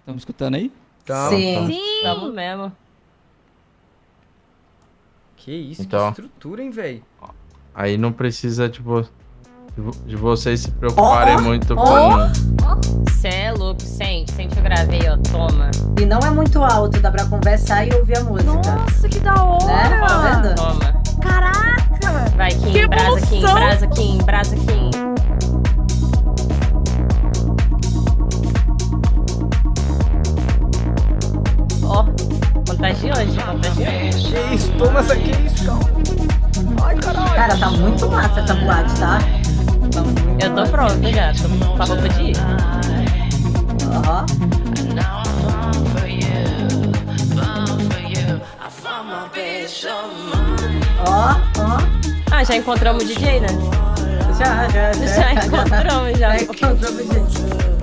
Estamos escutando aí? Tá. Sim. Sim. Tamo mesmo. Que isso, Então. que estrutura, hein, velho? Aí não precisa, tipo, de vo- de vocês se preocuparem Ó, muito com. Cê é louco, sente. Sente que eu gravei, ó. Toma. E não é muito alto, dá pra conversar e ouvir a música. Nossa, que da hora. Né? Tá vendo? Toma. Caraca. Vai, Kim. Que Brasa, Kim. Brasa, Kim. Brasa, Kim. Contagiante, contagiante. Que isso, toma essa aqui, isso, calma. Ai, caralho. Cara, tá muito massa essa boate, tá? Eu tô pronta já. Tô com a roupa de ir. Ó. Ó, ó. Ah, já encontramos o DJ, né? Já, já, já. Já encontramos, já. Já encontramos, gente.